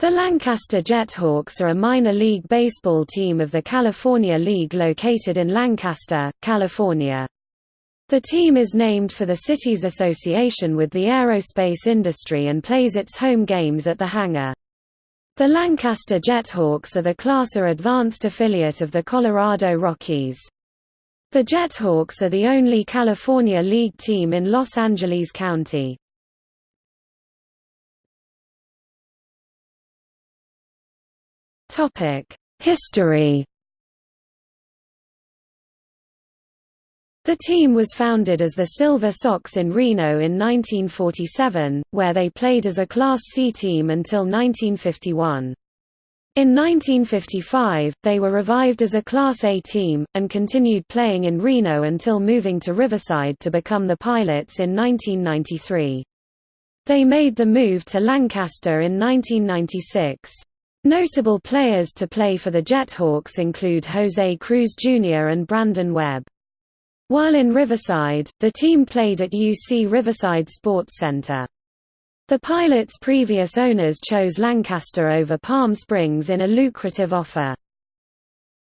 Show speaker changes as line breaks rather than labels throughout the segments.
The Lancaster Jethawks are a minor league baseball team of the California League located in Lancaster, California. The team is named for the city's association with the aerospace industry and plays its home games at the hangar. The Lancaster Jethawks are the Class A advanced affiliate of the Colorado Rockies. The Jethawks are the only California League team in Los Angeles County. History The team was founded as the Silver Sox in Reno in 1947, where they played as a Class C team until 1951. In 1955, they were revived as a Class A team, and continued playing in Reno until moving to Riverside to become the Pilots in 1993. They made the move to Lancaster in 1996. Notable players to play for the Jethawks include Jose Cruz Jr. and Brandon Webb. While in Riverside, the team played at UC Riverside Sports Center. The Pilots' previous owners chose Lancaster over Palm Springs in a lucrative offer.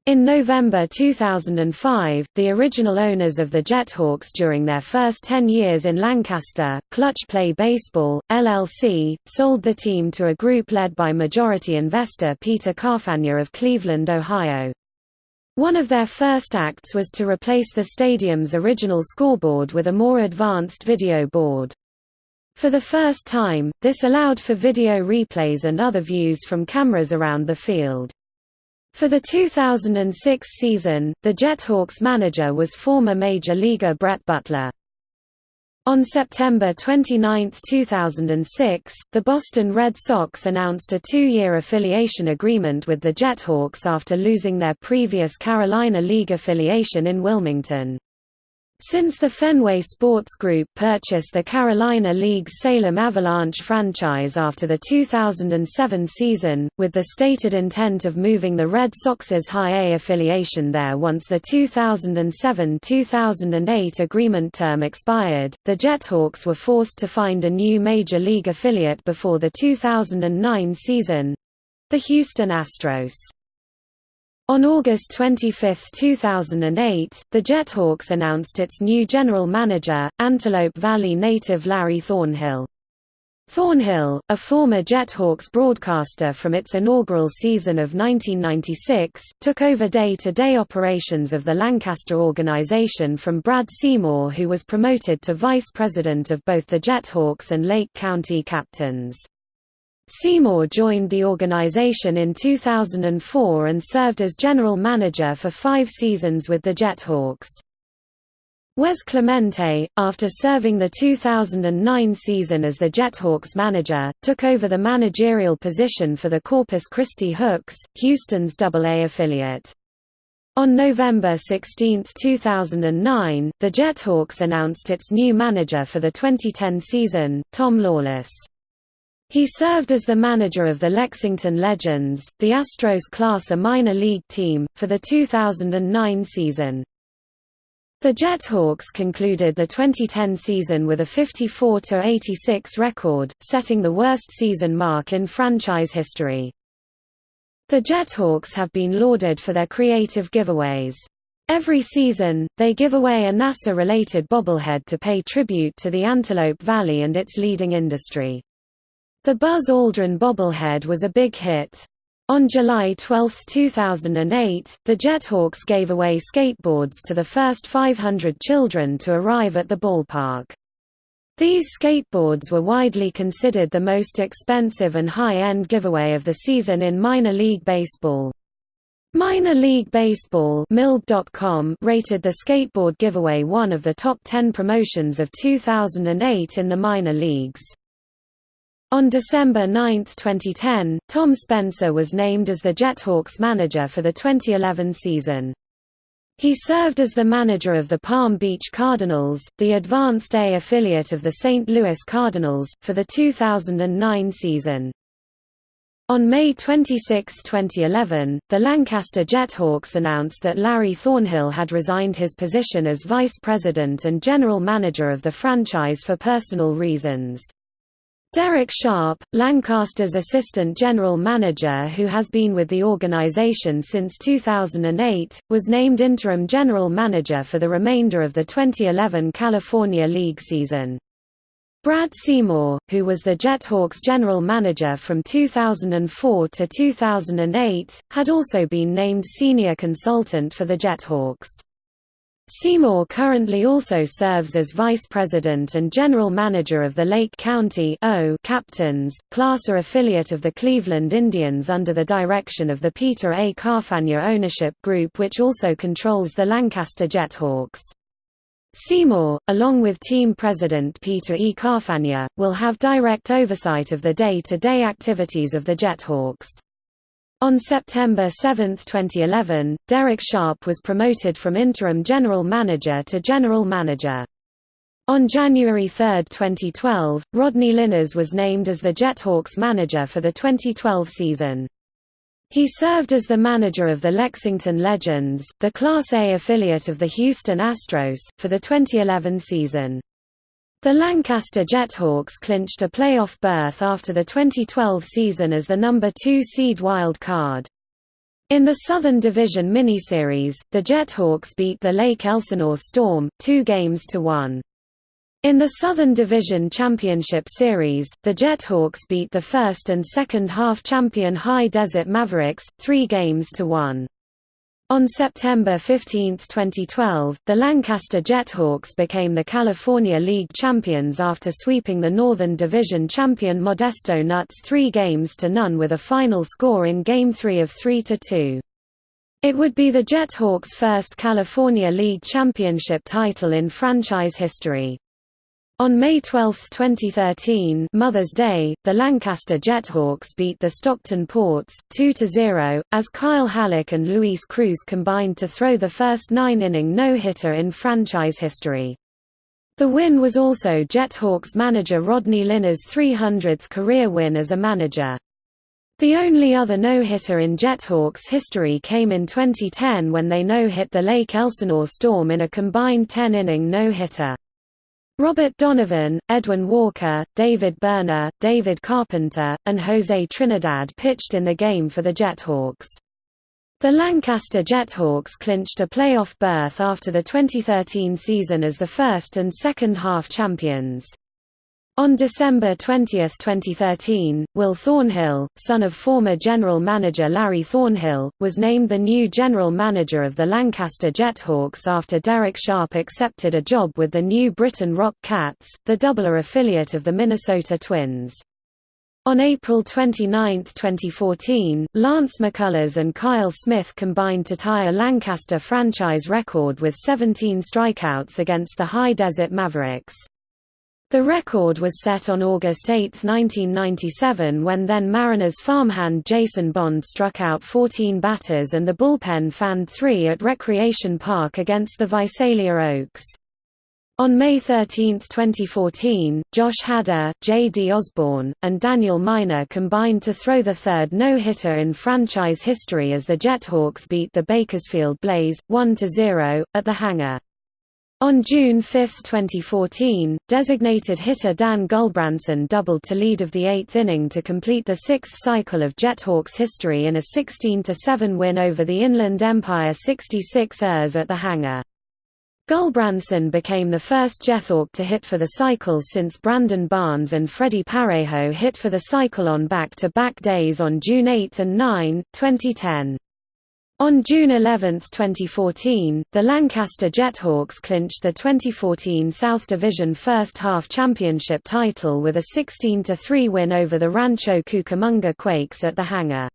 In November 2005, the original owners of the Jethawks during their first 10 years in Lancaster, Clutch Play Baseball, LLC, sold the team to a group led by majority investor Peter Carfagna of Cleveland, Ohio. One of their first acts was to replace the stadium's original scoreboard with a more advanced video board. For the first time, this allowed for video replays and other views from cameras around the field. For the 2006 season, the Jethawks manager was former Major Leaguer Brett Butler. On September 29, 2006, the Boston Red Sox announced a two-year affiliation agreement with the Jethawks after losing their previous Carolina League affiliation in Wilmington. Since the Fenway Sports Group purchased the Carolina League's Salem Avalanche franchise after the 2007 season, with the stated intent of moving the Red Sox's High A affiliation there once the 2007–2008 agreement term expired, the Jethawks were forced to find a new Major League affiliate before the 2009 season—the Houston Astros. On August 25, 2008, the Jethawks announced its new general manager, Antelope Valley native Larry Thornhill. Thornhill, a former Jethawks broadcaster from its inaugural season of 1996, took over day-to-day -day operations of the Lancaster organization from Brad Seymour who was promoted to vice president of both the Jethawks and Lake County Captains. Seymour joined the organization in 2004 and served as general manager for five seasons with the Jethawks. Wes Clemente, after serving the 2009 season as the Jethawks manager, took over the managerial position for the Corpus Christi Hooks, Houston's AA affiliate. On November 16, 2009, the Jethawks announced its new manager for the 2010 season, Tom Lawless. He served as the manager of the Lexington Legends, the Astros Class A minor league team, for the 2009 season. The Jethawks concluded the 2010 season with a 54–86 record, setting the worst season mark in franchise history. The Jethawks have been lauded for their creative giveaways. Every season, they give away a NASA-related bobblehead to pay tribute to the Antelope Valley and its leading industry. The Buzz Aldrin bobblehead was a big hit. On July 12, 2008, the Jethawks gave away skateboards to the first 500 children to arrive at the ballpark. These skateboards were widely considered the most expensive and high-end giveaway of the season in minor league baseball. Minor League Baseball rated the skateboard giveaway one of the top 10 promotions of 2008 in the minor leagues. On December 9, 2010, Tom Spencer was named as the Jethawks manager for the 2011 season. He served as the manager of the Palm Beach Cardinals, the Advanced A affiliate of the St. Louis Cardinals, for the 2009 season. On May 26, 2011, the Lancaster Jethawks announced that Larry Thornhill had resigned his position as vice president and general manager of the franchise for personal reasons. Derek Sharp, Lancaster's assistant general manager who has been with the organization since 2008, was named interim general manager for the remainder of the 2011 California League season. Brad Seymour, who was the Jethawks general manager from 2004 to 2008, had also been named senior consultant for the Jethawks. Seymour currently also serves as vice president and general manager of the Lake County o Captains, class A affiliate of the Cleveland Indians under the direction of the Peter A. Carfagna ownership group which also controls the Lancaster Jethawks. Seymour, along with team president Peter E. Carfagna, will have direct oversight of the day-to-day -day activities of the Jethawks. On September 7, 2011, Derek Sharp was promoted from interim general manager to general manager. On January 3, 2012, Rodney Linares was named as the Jethawks manager for the 2012 season. He served as the manager of the Lexington Legends, the Class A affiliate of the Houston Astros, for the 2011 season. The Lancaster Jethawks clinched a playoff berth after the 2012 season as the number 2 seed wild card. In the Southern Division miniseries, the Jethawks beat the Lake Elsinore Storm, two games to one. In the Southern Division Championship Series, the Jethawks beat the first and second half champion High Desert Mavericks, three games to one. On September 15, 2012, the Lancaster Jethawks became the California League champions after sweeping the Northern Division champion Modesto Nuts three games to none with a final score in Game 3 of 3–2. It would be the Jethawks' first California League championship title in franchise history. On May 12, 2013 Mother's Day, the Lancaster Jethawks beat the Stockton Ports, 2–0, as Kyle Hallock and Luis Cruz combined to throw the first nine-inning no-hitter in franchise history. The win was also Jethawks manager Rodney Linares' 300th career win as a manager. The only other no-hitter in Jethawks history came in 2010 when they no-hit the Lake Elsinore Storm in a combined 10-inning no-hitter. Robert Donovan, Edwin Walker, David Berner, David Carpenter, and Jose Trinidad pitched in the game for the Jethawks. The Lancaster Jethawks clinched a playoff berth after the 2013 season as the first and second half champions. On December 20, 2013, Will Thornhill, son of former general manager Larry Thornhill, was named the new general manager of the Lancaster Jethawks after Derek Sharp accepted a job with the New Britain Rock Cats, the Double-A affiliate of the Minnesota Twins. On April 29, 2014, Lance McCullers and Kyle Smith combined to tie a Lancaster franchise record with 17 strikeouts against the High Desert Mavericks. The record was set on August 8, 1997 when then Mariners farmhand Jason Bond struck out 14 batters and the bullpen fanned three at Recreation Park against the Visalia Oaks. On May 13, 2014, Josh Hader, J.D. Osborne, and Daniel Miner combined to throw the third no-hitter in franchise history as the Jethawks beat the Bakersfield Blaze, 1–0, at the hangar. On June 5, 2014, designated hitter Dan Gulbranson doubled to lead of the eighth inning to complete the sixth cycle of Jethawks history in a 16–7 win over the Inland Empire 66ers at the hangar. Gulbranson became the first Jethawk to hit for the cycle since Brandon Barnes and Freddie Parejo hit for the cycle on back-to-back -back days on June 8 and 9, 2010. On June 11, 2014, the Lancaster Jethawks clinched the 2014 South Division First Half Championship title with a 16–3 win over the Rancho Cucamonga Quakes at the hangar.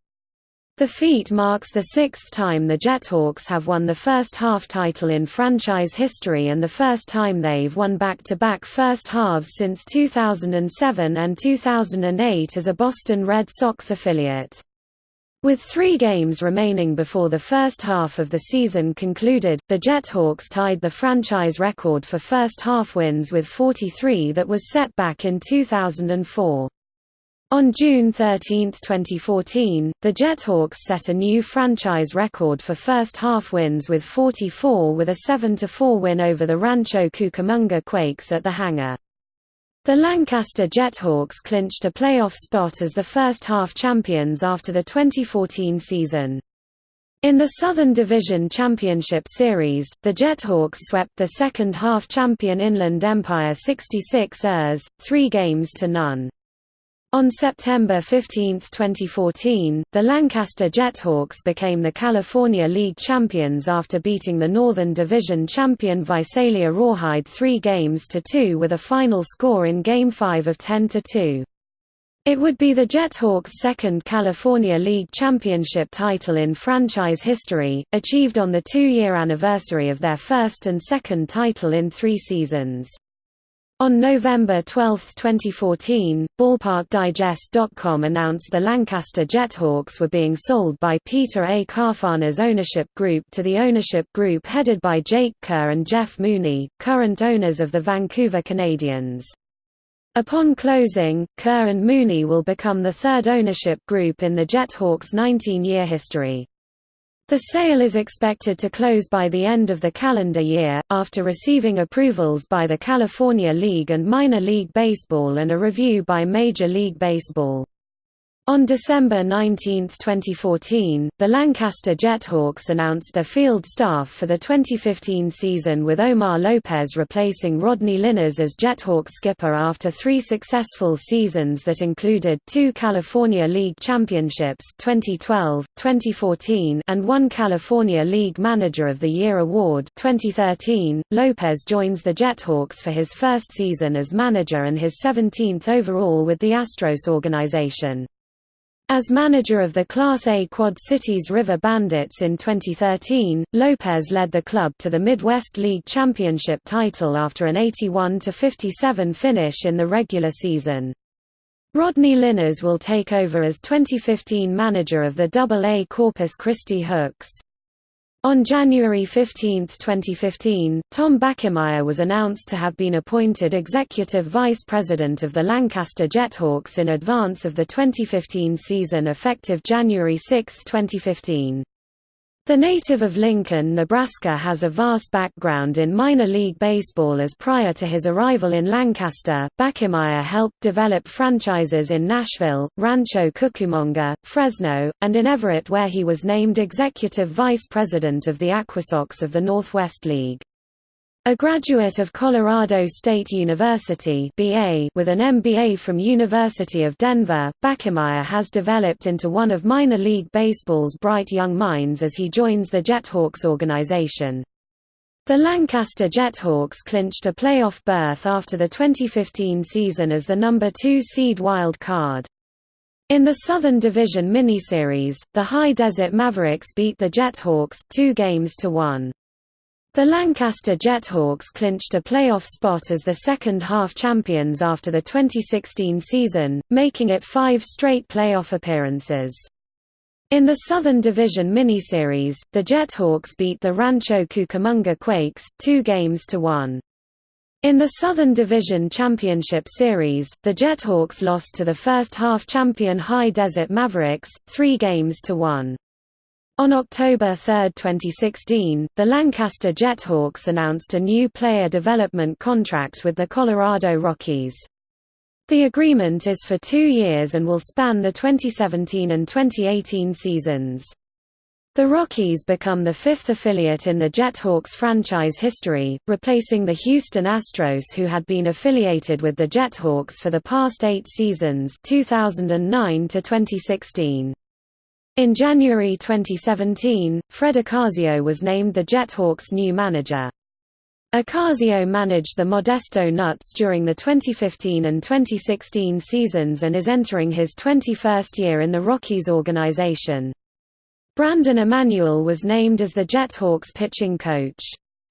The feat marks the sixth time the Jethawks have won the first half title in franchise history and the first time they've won back-to-back -back first halves since 2007 and 2008 as a Boston Red Sox affiliate. With three games remaining before the first half of the season concluded, the Jethawks tied the franchise record for first half wins with 43 that was set back in 2004. On June 13, 2014, the Jethawks set a new franchise record for first half wins with 44 with a 7–4 win over the Rancho Cucamonga Quakes at the hangar. The Lancaster Jethawks clinched a playoff spot as the first half champions after the 2014 season. In the Southern Division Championship Series, the Jethawks swept the second half champion Inland Empire 66 ers, three games to none. On September 15, 2014, the Lancaster Jethawks became the California League champions after beating the Northern Division champion Visalia Rawhide three games to two with a final score in Game 5 of 10 to 2. It would be the Jethawks' second California League championship title in franchise history, achieved on the two-year anniversary of their first and second title in three seasons. On November 12, 2014, BallparkDigest.com announced the Lancaster Jethawks were being sold by Peter A. Carfagna's ownership group to the ownership group headed by Jake Kerr and Jeff Mooney, current owners of the Vancouver Canadians. Upon closing, Kerr and Mooney will become the third ownership group in the Jethawks' 19-year history. The sale is expected to close by the end of the calendar year, after receiving approvals by the California League and Minor League Baseball and a review by Major League Baseball. On December 19, 2014, the Lancaster Jethawks announced their field staff for the 2015 season with Omar Lopez replacing Rodney Linares as Jethawks skipper after three successful seasons that included two California League Championships 2012, 2014, and one California League Manager of the Year award 2013. Lopez joins the Jethawks for his first season as manager and his 17th overall with the Astros organization. As manager of the Class A Quad Cities River Bandits in 2013, Lopez led the club to the Midwest League Championship title after an 81–57 finish in the regular season. Rodney Linares will take over as 2015 manager of the Double-A Corpus Christi Hooks. On January 15, 2015, Tom Bachemeier was announced to have been appointed Executive Vice President of the Lancaster Jethawks in advance of the 2015 season effective January 6, 2015. The native of Lincoln, Nebraska has a vast background in minor league baseball as prior to his arrival in Lancaster, Bachemeier helped develop franchises in Nashville, Rancho Cucamonga, Fresno, and in Everett where he was named executive vice president of the Aquasox of the Northwest League. A graduate of Colorado State University BA with an MBA from University of Denver, Backemeyer has developed into one of minor league baseball's bright young minds as he joins the Jethawks organization. The Lancaster Jethawks clinched a playoff berth after the 2015 season as the number 2 seed wild card. In the Southern Division miniseries, the High Desert Mavericks beat the Jethawks 2 games to 1. The Lancaster Jethawks clinched a playoff spot as the second-half champions after the 2016 season, making it five straight playoff appearances. In the Southern Division miniseries, the Jethawks beat the Rancho Cucamonga Quakes, two games to one. In the Southern Division Championship Series, the Jethawks lost to the first-half champion High Desert Mavericks, three games to one. On October 3, 2016, the Lancaster Jethawks announced a new player development contract with the Colorado Rockies. The agreement is for two years and will span the 2017 and 2018 seasons. The Rockies become the fifth affiliate in the Jethawks franchise history, replacing the Houston Astros who had been affiliated with the Jethawks for the past eight seasons 2009 to 2016. In January 2017, Fred Ocasio was named the Jethawks' new manager. Ocasio managed the Modesto Nuts during the 2015 and 2016 seasons and is entering his 21st year in the Rockies organization. Brandon Emanuel was named as the Jethawks pitching coach.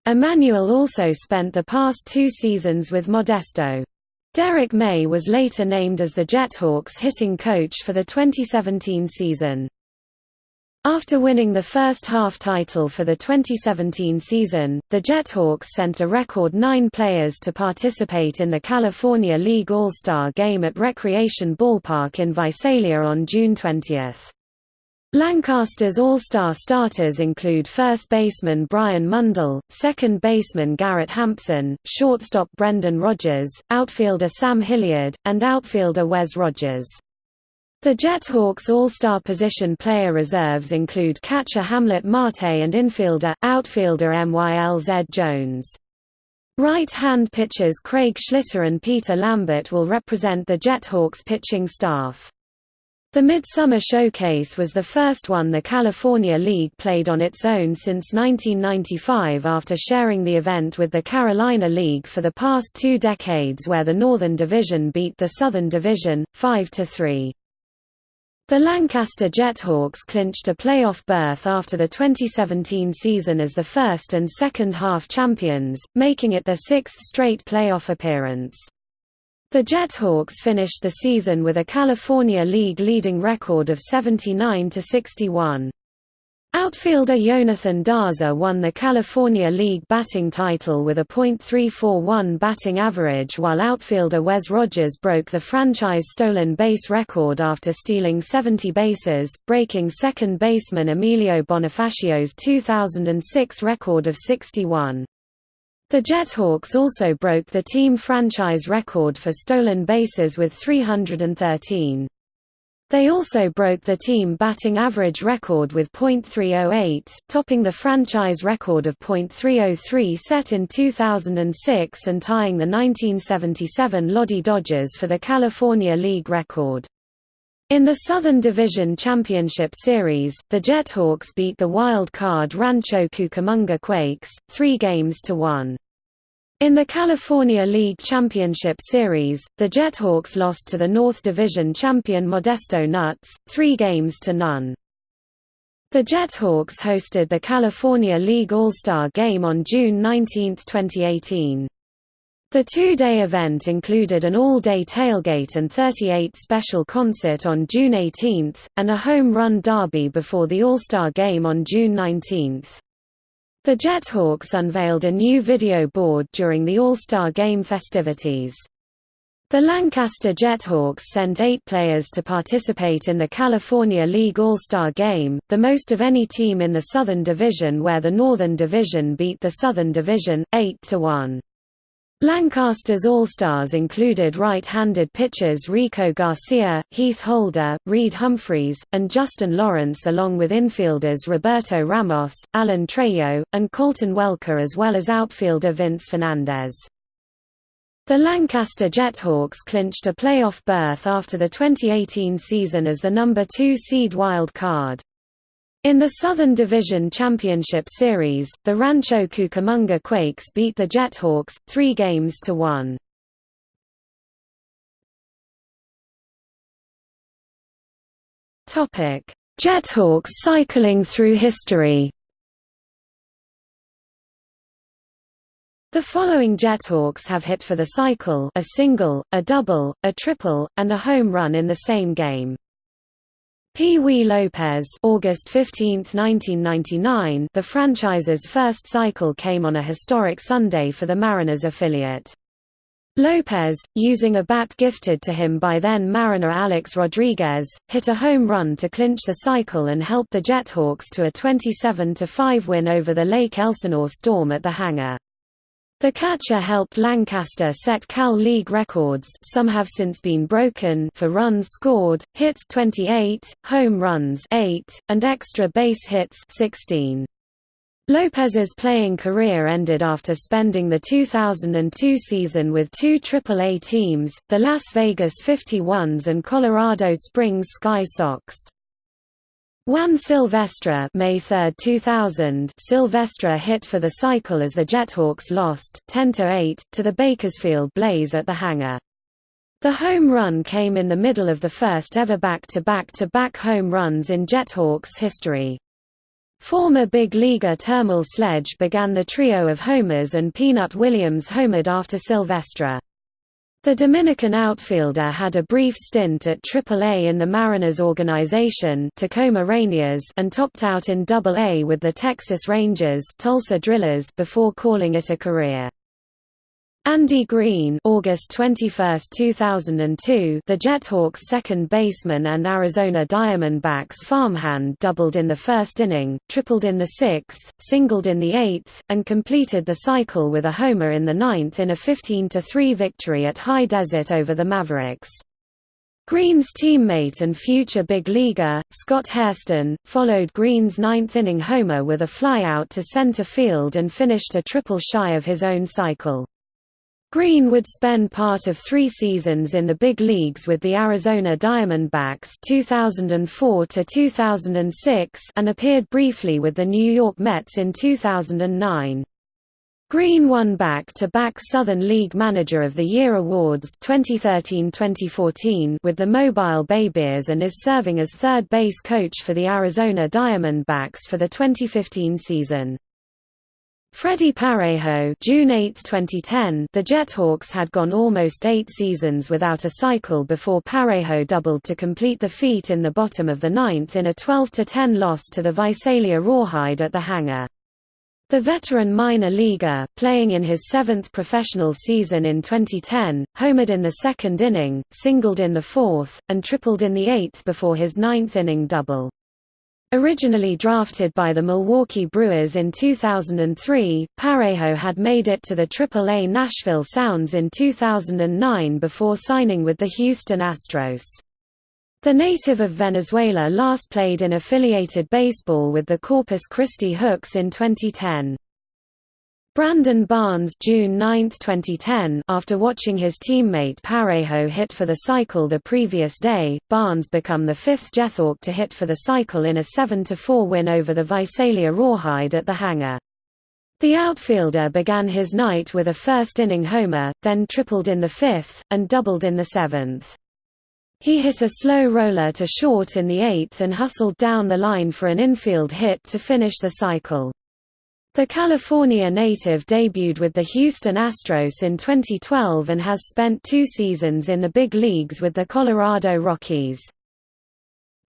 Emanuel also spent the past two seasons with Modesto. Derek May was later named as the Jethawks hitting coach for the 2017 season. After winning the first half title for the 2017 season, the Jethawks sent a record nine players to participate in the California League All-Star Game at Recreation Ballpark in Visalia on June 20. Lancaster's All-Star starters include first baseman Brian Mundell, second baseman Garrett Hampson, shortstop Brendan Rodgers, outfielder Sam Hilliard, and outfielder Wes Rogers. The Jethawks All-Star position player reserves include catcher Hamlet Marte and infielder, outfielder Mylz Jones. Right-hand pitchers Craig Schlitter and Peter Lambert will represent the Jethawks pitching staff. The Midsummer Showcase was the first one the California League played on its own since 1995 after sharing the event with the Carolina League for the past two decades where the Northern Division beat the Southern Division, 5–3. The Lancaster Jethawks clinched a playoff berth after the 2017 season as the first and second half champions, making it their sixth straight playoff appearance. The Jethawks finished the season with a California League leading record of 79–61. Outfielder Jonathan Daza won the California League batting title with a .341 batting average while outfielder Wes Rogers broke the franchise stolen base record after stealing 70 bases, breaking second baseman Emilio Bonifacio's 2006 record of 61. The Jethawks also broke the team franchise record for stolen bases with 313. They also broke the team batting average record with .308, topping the franchise record of .303 set in 2006 and tying the 1977 Lodi Dodgers for the California League record. In the Southern Division Championship Series, the Jethawks beat the wild card Rancho Cucamonga Quakes, three games to one. In the California League Championship Series, the Jethawks lost to the North Division champion Modesto Nuts, three games to none. The Jethawks hosted the California League All-Star Game on June 19, 2018. The two-day event included an all-day tailgate and 38 special concert on June 18, and a home run derby before the All-Star Game on June 19. The Jethawks unveiled a new video board during the All-Star Game festivities. The Lancaster Jethawks sent eight players to participate in the California League All-Star Game, the most of any team in the Southern Division where the Northern Division beat the Southern Division, 8–1. Lancaster's All-Stars included right-handed pitchers Rico Garcia, Heath Holder, Reid Humphreys, and Justin Lawrence along with infielders Roberto Ramos, Alan Trejo, and Colton Welker as well as outfielder Vince Fernandez. The Lancaster Jethawks clinched a playoff berth after the 2018 season as the number 2 seed wild card. In the Southern Division Championship Series, the Rancho Cucamonga Quakes beat the Jethawks, three games to one. Jethawks cycling through history The following Jethawks have hit for the cycle a single, a double, a triple, and a home run in the same game. Pee Wee Lopez August 15, 1999 The franchise's first cycle came on a historic Sunday for the Mariners affiliate. Lopez, using a bat gifted to him by then Mariner Alex Rodriguez, hit a home run to clinch the cycle and help the Jethawks to a 27–5 win over the Lake Elsinore Storm at the hangar. The catcher helped Lancaster set Cal League records some have since been broken for runs scored, hits 28, home runs 8, and extra base hits 16. Lopez's playing career ended after spending the 2002 season with two AAA teams, the Las Vegas 51s and Colorado Springs Sky Sox. Juan Silvestre May 3, 2000 Silvestre hit for the cycle as the Jethawks lost 10–8, to the Bakersfield Blaze at the hangar. The home run came in the middle of the first ever back-to-back-to-back home runs in Jethawks history. Former big leaguer Terrmel Sledge began the trio of homers and Peanut Williams homered after Silvestre. The Dominican outfielder had a brief stint at AAA in the Mariners organization Tacoma Rainiers and topped out in AA with the Texas Rangers Tulsa Drillers before calling it a career. Andy Green August 21, 2002, the Jethawks second baseman and Arizona Diamondbacks farmhand doubled in the first inning, tripled in the sixth, singled in the eighth, and completed the cycle with a homer in the ninth in a 15–3 victory at High Desert over the Mavericks. Green's teammate and future big leaguer, Scott Hairston, followed Green's ninth-inning homer with a flyout to center field and finished a triple shy of his own cycle. Green would spend part of three seasons in the big leagues with the Arizona Diamondbacks 2004 2006 and appeared briefly with the New York Mets in 2009. Green won back-to-back Southern League Manager of the Year awards 2013-2014 with the Mobile Bay Bears and is serving as third base coach for the Arizona Diamondbacks for the 2015 season. Freddie Parejo June 8, 2010 The Jethawks had gone almost eight seasons without a cycle before Parejo doubled to complete the feat in the bottom of the ninth in a 12–10 loss to the Visalia Rawhide at the hangar. The veteran minor leaguer, playing in his seventh professional season in 2010, homered in the second inning, singled in the fourth, and tripled in the eighth before his ninth-inning double. Originally drafted by the Milwaukee Brewers in 2003, Parejo had made it to the Triple-A Nashville Sounds in 2009 before signing with the Houston Astros. The native of Venezuela last played in affiliated baseball with the Corpus Christi Hooks in 2010. Brandon Barnes June 9, 2010 After watching his teammate Parejo hit for the cycle the previous day, Barnes become the fifth Jethawk to hit for the cycle in a 7–4 win over the Visalia Rawhide at the hangar. The outfielder began his night with a first-inning homer, then tripled in the fifth, and doubled in the seventh. He hit a slow roller to short in the eighth and hustled down the line for an infield hit to finish the cycle. The California native debuted with the Houston Astros in 2012 and has spent two seasons in the big leagues with the Colorado Rockies.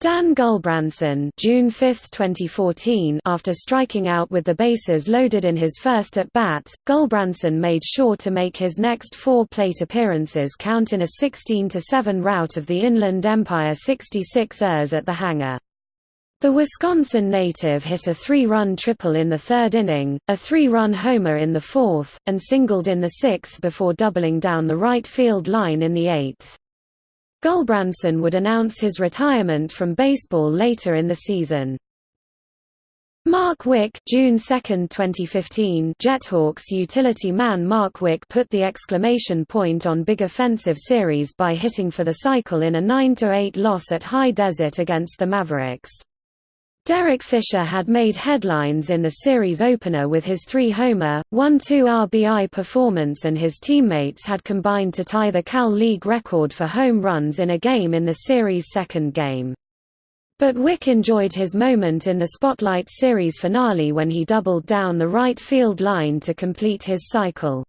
Dan Gulbranson June 5, 2014 After striking out with the bases loaded in his first at-bat, Gulbranson made sure to make his next four plate appearances count in a 16–7 rout of the Inland Empire 66ers at the hangar. The Wisconsin native hit a three-run triple in the third inning, a three-run homer in the fourth, and singled in the sixth before doubling down the right field line in the eighth. Gulbranson would announce his retirement from baseball later in the season. Mark Wick June 2, 2015 Jethawks utility man Mark Wick put the exclamation point on Big Offensive Series by hitting for the cycle in a 9–8 loss at High Desert against the Mavericks. Derek Fisher had made headlines in the series opener with his three-homer, 1-2 RBI performance and his teammates had combined to tie the Cal League record for home runs in a game in the series' second game. But Wick enjoyed his moment in the Spotlight Series finale when he doubled down the right field line to complete his cycle.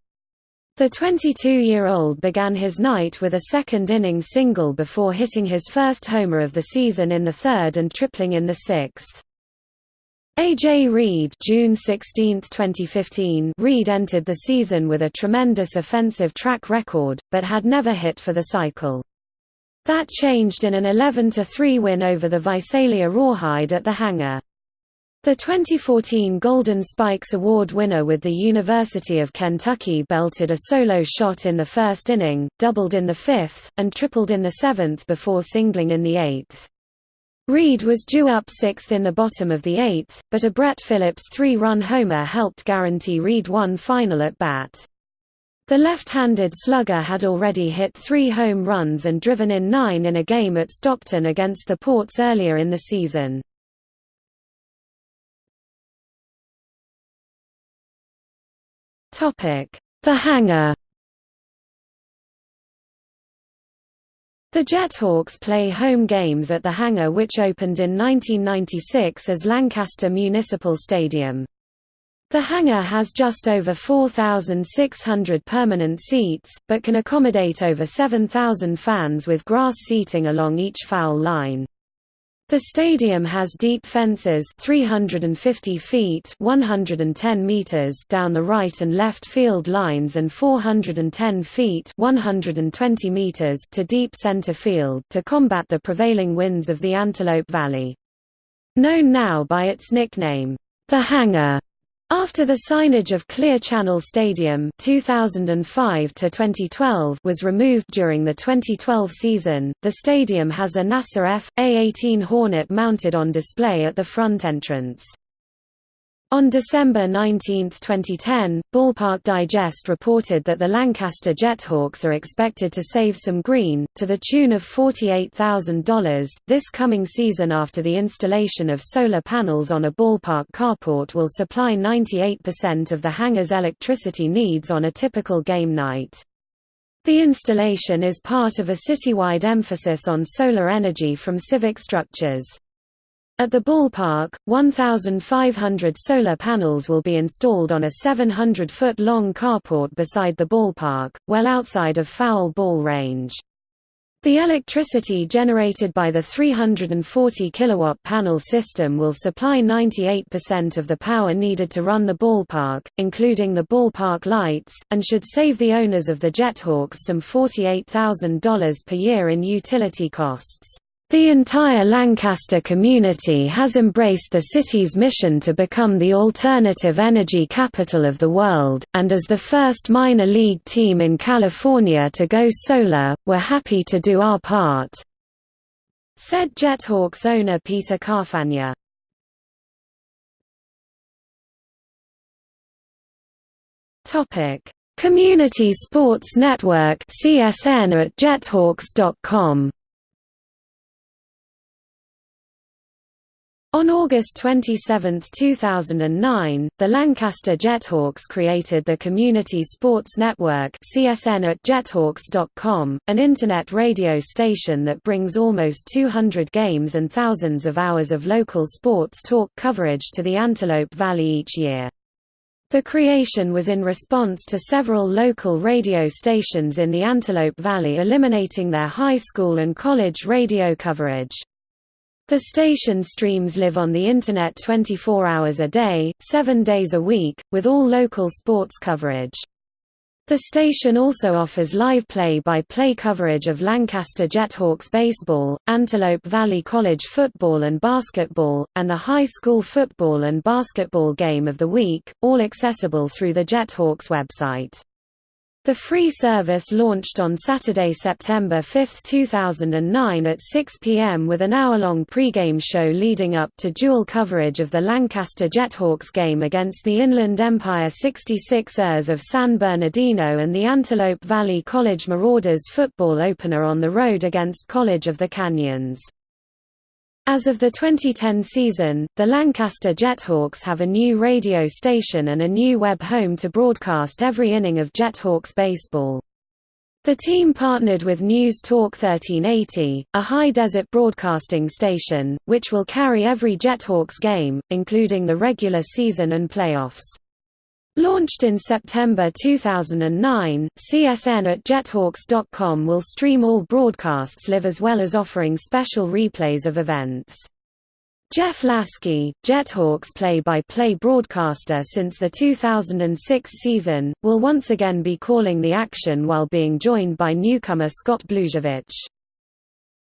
The 22-year-old began his night with a second-inning single before hitting his first homer of the season in the third and tripling in the sixth. A.J. Reed June 16, 2015 Reed entered the season with a tremendous offensive track record, but had never hit for the cycle. That changed in an 11–3 win over the Visalia Rawhide at the hangar. The 2014 Golden Spikes Award winner with the University of Kentucky belted a solo shot in the first inning, doubled in the fifth, and tripled in the seventh before singling in the eighth. Reed was due up sixth in the bottom of the eighth, but a Brett Phillips three-run homer helped guarantee Reed one final at bat. The left-handed slugger had already hit three home runs and driven in nine in a game at Stockton against the Ports earlier in the season. The hangar The Jethawks play home games at the hangar which opened in 1996 as Lancaster Municipal Stadium. The hangar has just over 4,600 permanent seats, but can accommodate over 7,000 fans with grass seating along each foul line. The stadium has deep fences 350 feet 110 meters down the right and left field lines and 410 feet 120 meters to deep center field to combat the prevailing winds of the Antelope Valley. Known now by its nickname, the Hangar, after the signage of Clear Channel Stadium 2005 to 2012 was removed during the 2012 season, the stadium has a NASA F.A-18 Hornet mounted on display at the front entrance. On December 19, 2010, Ballpark Digest reported that the Lancaster Jethawks are expected to save some green, to the tune of $48,000, this coming season after the installation of solar panels on a ballpark carport will supply 98% of the hangar's electricity needs on a typical game night. The installation is part of a citywide emphasis on solar energy from civic structures. At the ballpark, 1,500 solar panels will be installed on a 700-foot-long carport beside the ballpark, well outside of foul ball range. The electricity generated by the 340 kilowatt panel system will supply 98% of the power needed to run the ballpark, including the ballpark lights, and should save the owners of the Jethawks some $48,000 per year in utility costs. The entire Lancaster community has embraced the city's mission to become the alternative energy capital of the world, and as the first minor league team in California to go solar, we're happy to do our part," said Jethawks owner Peter Carfagna. Community Sports Network CSN at jethawks.com On August 27, 2009, the Lancaster Jethawks created the Community Sports Network CSN at jethawks.com, an internet radio station that brings almost 200 games and thousands of hours of local sports talk coverage to the Antelope Valley each year. The creation was in response to several local radio stations in the Antelope Valley eliminating their high school and college radio coverage. The station streams live on the Internet 24 hours a day, 7 days a week, with all local sports coverage. The station also offers live play-by-play -play coverage of Lancaster Jethawks baseball, Antelope Valley College football and basketball, and the high school football and basketball game of the week, all accessible through the Jethawks website. The free service launched on Saturday, September 5, 2009 at 6 p.m. with an hour-long pregame show leading up to dual coverage of the Lancaster Jethawks game against the Inland Empire 66ers of San Bernardino and the Antelope Valley College Marauders football opener on the road against College of the Canyons. As of the 2010 season, the Lancaster Jethawks have a new radio station and a new web home to broadcast every inning of Jethawks baseball. The team partnered with News Talk 1380, a high-desert broadcasting station, which will carry every Jethawks game, including the regular season and playoffs. Launched in September 2009, CSN at jethawks.com will stream all broadcasts live as well as offering special replays of events. Jeff Lasky, Jethawks play-by-play broadcaster since the 2006 season, will once again be calling the action while being joined by newcomer Scott Blujevic.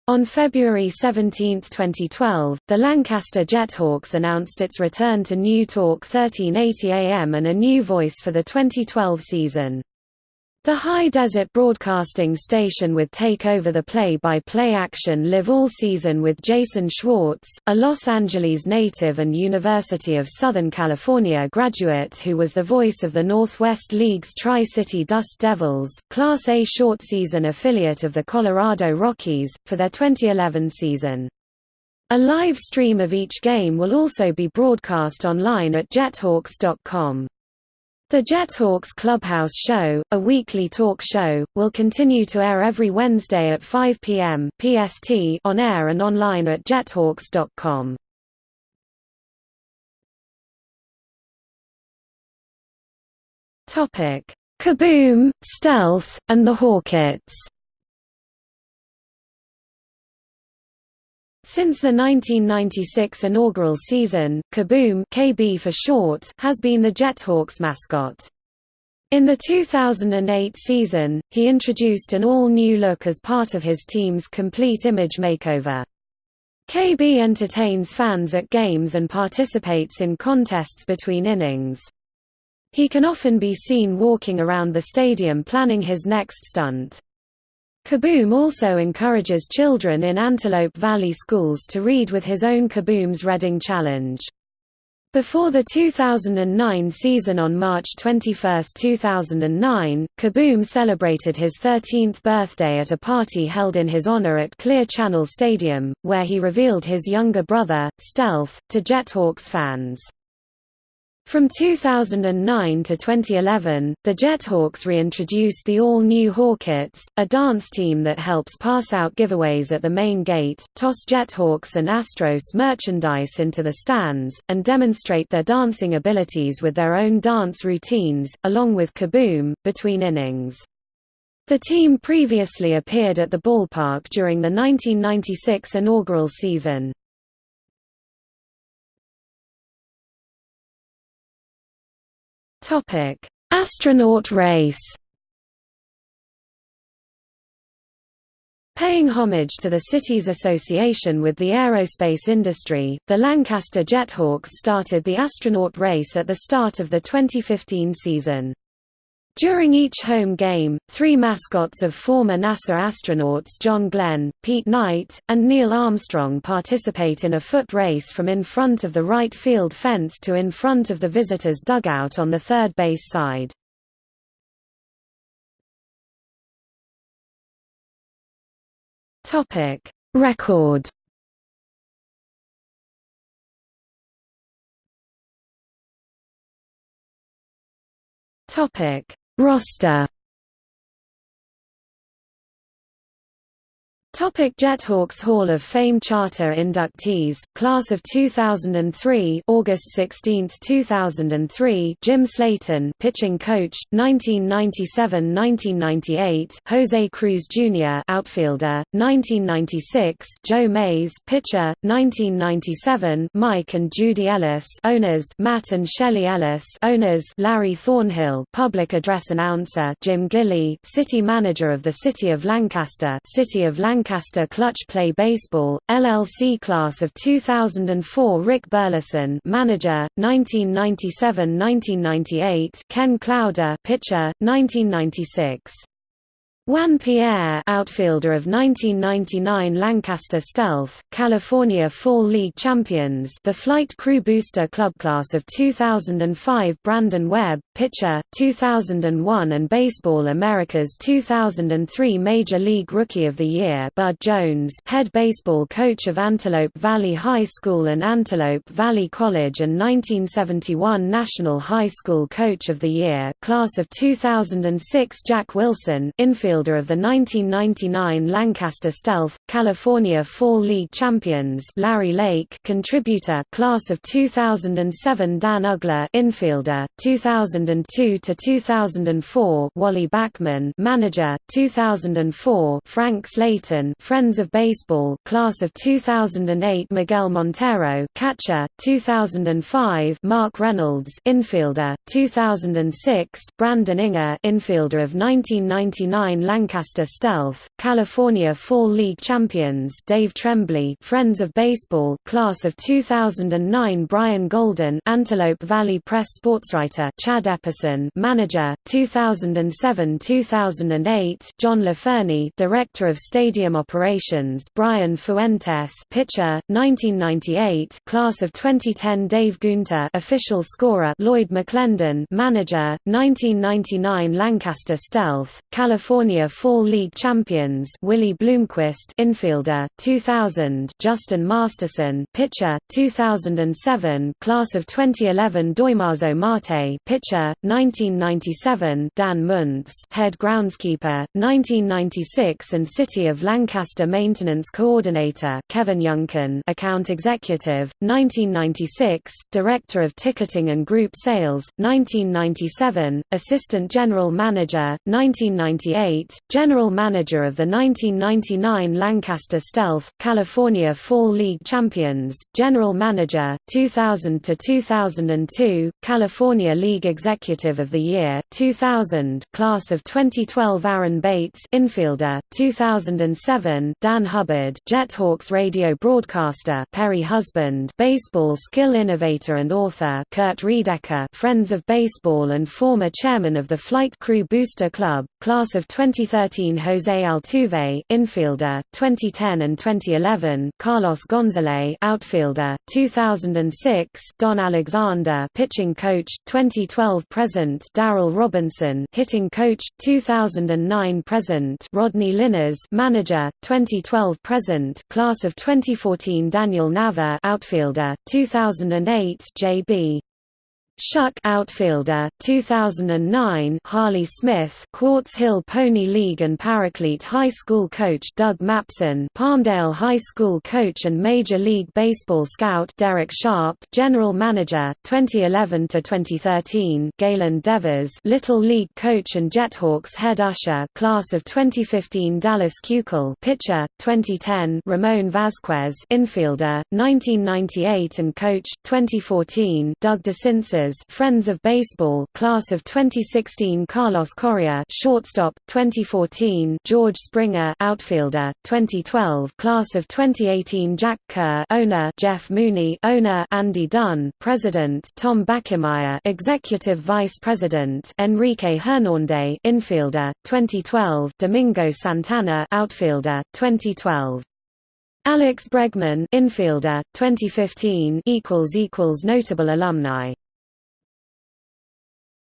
On February 17, 2012, the Lancaster Jethawks announced its return to News Talk 1380 AM and a new voice for the 2012 season. The High Desert Broadcasting Station would take over the play-by-play -play action live all season with Jason Schwartz, a Los Angeles native and University of Southern California graduate who was the voice of the Northwest League's Tri-City Dust Devils, Class A short season affiliate of the Colorado Rockies, for their 2011 season. A live stream of each game will also be broadcast online at jethawks.com. The Jethawks Clubhouse Show, a weekly talk show, will continue to air every Wednesday at 5 p.m. PST on air and online at jethawks.com. Topic: Kaboom, Stealth, and the Hawkettes. Since the 1996 inaugural season, Kaboom KB for short has been the Jethawks mascot. In the 2008 season, he introduced an all-new look as part of his team's complete image makeover. KB entertains fans at games and participates in contests between innings. He can often be seen walking around the stadium planning his next stunt. Kaboom also encourages children in Antelope Valley schools to read with his own Kaboom's Reading Challenge. Before the 2009 season on March 21, 2009, Kaboom celebrated his 13th birthday at a party held in his honor at Clear Channel Stadium, where he revealed his younger brother, Stealth, to Jethawks fans. From 2009 to 2011, the Jethawks reintroduced the all-new Hawkettes, a dance team that helps pass out giveaways at the main gate, toss Jethawks and Astros merchandise into the stands, and demonstrate their dancing abilities with their own dance routines, along with Kaboom, between innings. The team previously appeared at the ballpark during the 1996 inaugural season. Topic: Astronaut race. Paying homage to the city's association with the aerospace industry, the Lancaster Jethawks started the astronaut race at the start of the 2015 season. During each home game, three mascots of former NASA astronauts John Glenn, Pete Knight, and Neil Armstrong participate in a foot race from in front of the right field fence to in front of the visitors' dugout on the third base side. Record Topic Roster Topic Jethawks Hall of Fame Charter inductees, Class of 2003 August 16, 2003 Jim Slaton, pitching coach, 1997–1998 Jose Cruz Jr. outfielder, 1996 Joe Mays pitcher, 1997 Mike and Judy Ellis owners Matt and Shelley Ellis owners Larry Thornhill public address announcer Jim Gilley city manager of the City of Lancaster City of Lancaster Lancaster Clutch Play Baseball, LLC Class of 2004 Rick Burleson Manager, 1997–1998 Ken Cloude Pitcher, 1996 Juan Pierre outfielder of 1999 Lancaster Stealth, California Fall League champions the Flight Crew Booster Club Class of 2005 Brandon Webb, pitcher, 2001 and Baseball America's 2003 Major League Rookie of the Year Bud Jones head baseball coach of Antelope Valley High School and Antelope Valley College and 1971 National High School Coach of the Year Class of 2006 Jack Wilson infield outfielder of the 1999 Lancaster Stealth, California Fall League champions Larry Lake contributor class of 2007 Dan Uggla infielder, 2002–2004 Wally Backman manager, 2004 Frank Slayton Friends of Baseball class of 2008 Miguel Montero catcher, 2005 Mark Reynolds infielder, 2006 Brandon Inger infielder of 1999 Lancaster Stealth, California Fall League champions Dave Tremblay Friends of Baseball class of 2009 Brian Golden Antelope Valley Press sportswriter Chad Epperson manager 2007-2008 John LaFernie Director of Stadium Operations Brian Fuentes pitcher 1998 class of 2010 Dave Gunter official scorer Lloyd McClendon manager 1999 Lancaster Stealth California California Fall League champions Willie Bloomquist infielder 2000 Justin Masterson pitcher 2007 class of 2011 Damaso Marte pitcher 1997 Dan Muntz head groundskeeper 1996 and City of Lancaster maintenance coordinator Kevin Youngkin account executive 1996 director of ticketing and group sales 1997 assistant general manager 1998 2008, General Manager of the 1999 Lancaster Stealth, California Fall League champions, General Manager, 2000–2002, California League Executive of the Year, 2000 Class of 2012 Aaron Bates infielder, 2007 Dan Hubbard Jethawks radio broadcaster Perry Husband baseball skill innovator and author Kurt Riedecker Friends of Baseball and former chairman of the Flight Crew Booster Club, class of 2013 Jose Altuve infielder, 2010 and 2011 Carlos Gonzalez outfielder, 2006 Don Alexander pitching coach, 2012 present Daryl Robinson hitting coach, 2009 present Rodney Linares manager, 2012 present class of 2014 Daniel Nava outfielder, 2008 J.B. Shuck outfielder, 2009 Harley Smith Quartz Hill Pony League and Paraclete High School coach Doug Mapson Palmdale High School coach and Major League Baseball scout Derek Sharp General Manager, 2011 to 2013 Galen Devers Little League coach and Jethawks head usher Class of 2015 Dallas Keuchel pitcher, 2010 Ramon Vasquez infielder, 1998 and coach, 2014 Doug Friends of Baseball Class of 2016 Carlos Correa Shortstop 2014 George Springer Outfielder 2012 Class of 2018 Jack Kerr Owner Jeff Mooney Owner Andy Dunn President Tom Backemeyer Executive Vice President Enrique Hernandez Infielder 2012 Domingo Santana Outfielder 2012 Alex Bregman infielder 2015 equals equals notable alumni